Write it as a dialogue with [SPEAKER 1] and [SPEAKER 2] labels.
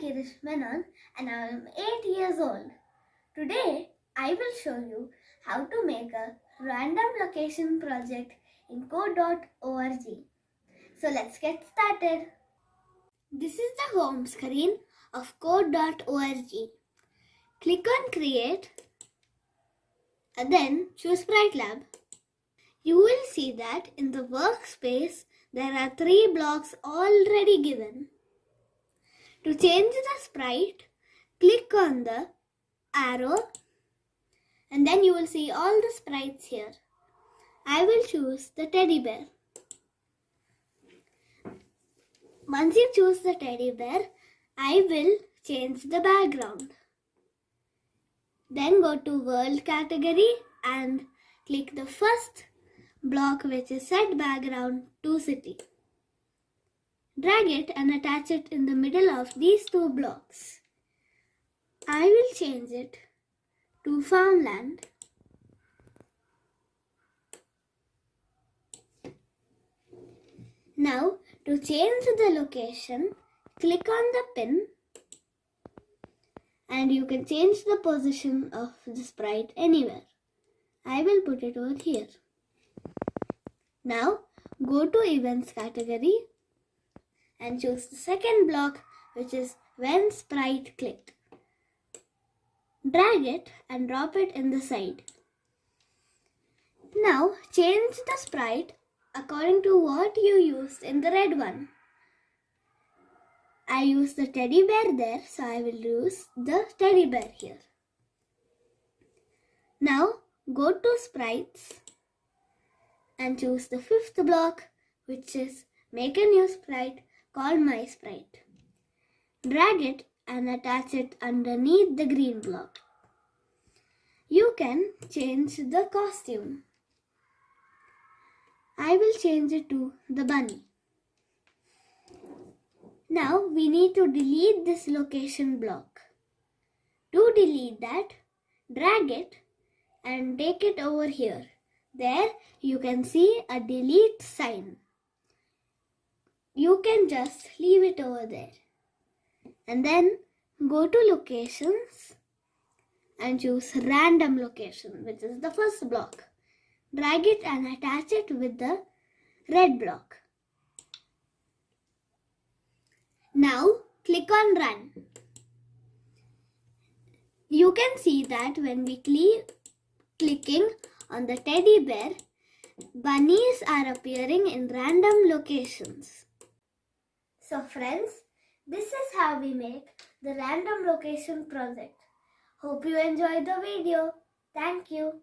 [SPEAKER 1] Girish Menon and I am 8 years old. Today I will show you how to make a random location project in code.org. So let's get started. This is the home screen of code.org. Click on create and then choose Sprite Lab. You will see that in the workspace there are three blocks already given. To change the sprite, click on the arrow and then you will see all the sprites here. I will choose the teddy bear. Once you choose the teddy bear, I will change the background. Then go to world category and click the first block which is set background to city. Drag it and attach it in the middle of these two blocks. I will change it to farmland. Now to change the location, click on the pin and you can change the position of the sprite anywhere. I will put it over here. Now go to events category and choose the second block which is when sprite clicked. Drag it and drop it in the side. Now change the sprite according to what you used in the red one. I used the teddy bear there so I will use the teddy bear here. Now go to sprites and choose the fifth block which is make a new sprite called my sprite. Drag it and attach it underneath the green block. You can change the costume. I will change it to the bunny. Now we need to delete this location block. To delete that, drag it and take it over here. There you can see a delete sign. You can just leave it over there. And then go to locations and choose random location which is the first block. Drag it and attach it with the red block. Now click on run. You can see that when we click clicking on the teddy bear, bunnies are appearing in random locations. So friends, this is how we make the random location project. Hope you enjoyed the video. Thank you.